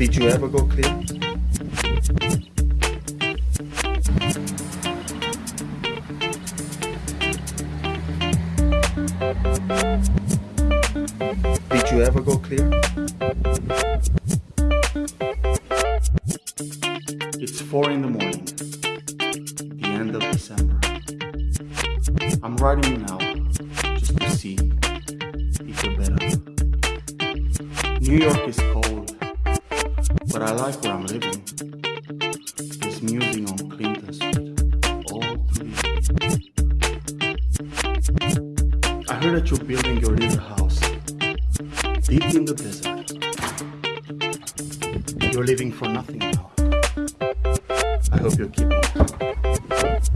Did you ever go clear? Did you ever go clear? It's four in the morning, the end of December. I'm writing you now just to see if you're better. New York is cold, but I like where I'm living. There's music on Clinton Street all the. I heard that you're building your little house deep in the desert. You're living for nothing now. I hope you're keeping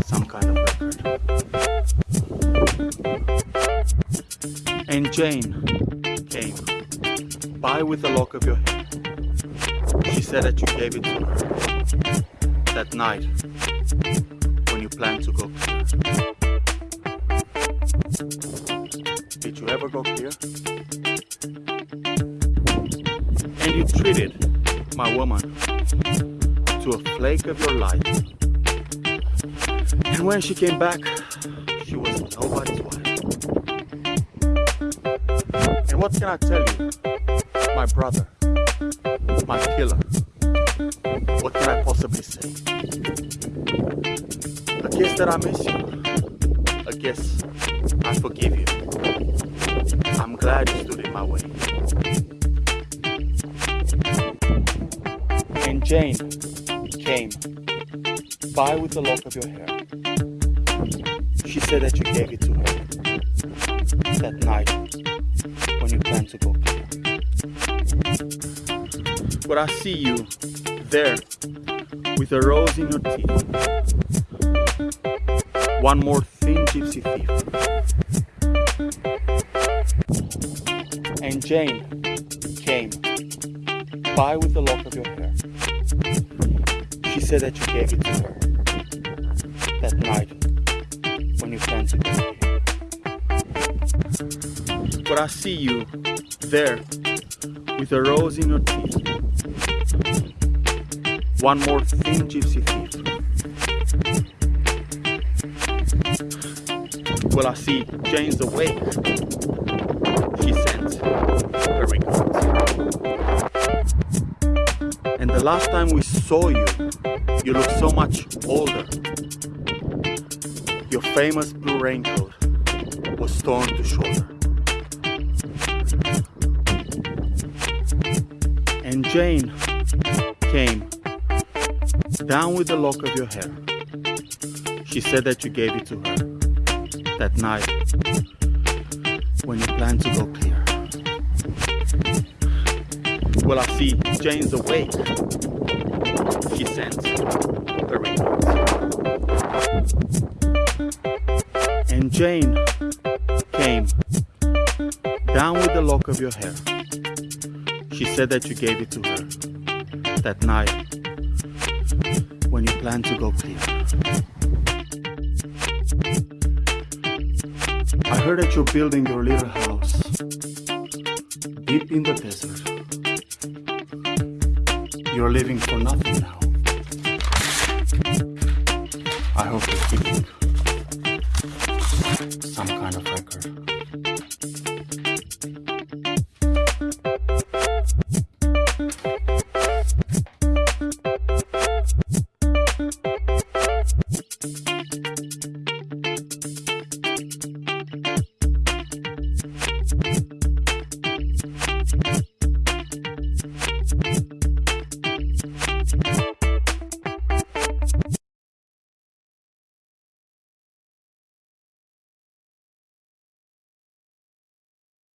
some kind of record. And Jane came by with the lock of your hair. She said that you gave it to her that night when you planned to go clear. Did you ever go clear? And you treated my woman to a flake of your life. And when she came back, she was nobody's wife. And what can I tell you? My brother, my killer. What can I possibly say? A guess that I miss you. A guess I forgive you. I'm glad you stood in my way. And Jane came by with the lock of your hair. She said that you gave it to her that night when you planned to go clear. But I see you there with a rose in your teeth. One more thin gypsy thief. And Jane came by with the lock of your hair. She said that you gave it to her that night when you to go. But I see you there with a rose in your teeth. One more thin gypsy thief. Well, I see Jane's awake. She sent her. And the last time we saw you, you looked so much older. Your famous blue raincoat was torn to shoulder. And Jane came down with the lock of your hair. She said that you gave it to her that night when you planned to go clear. Well, I see Jane's awake. She sends her regards. And Jane came down with the lock of your hair. She said that you gave it to her that night you planned to go clear. I heard that you're building your little house deep in the desert. You're living for nothing now. I hope you're keeping some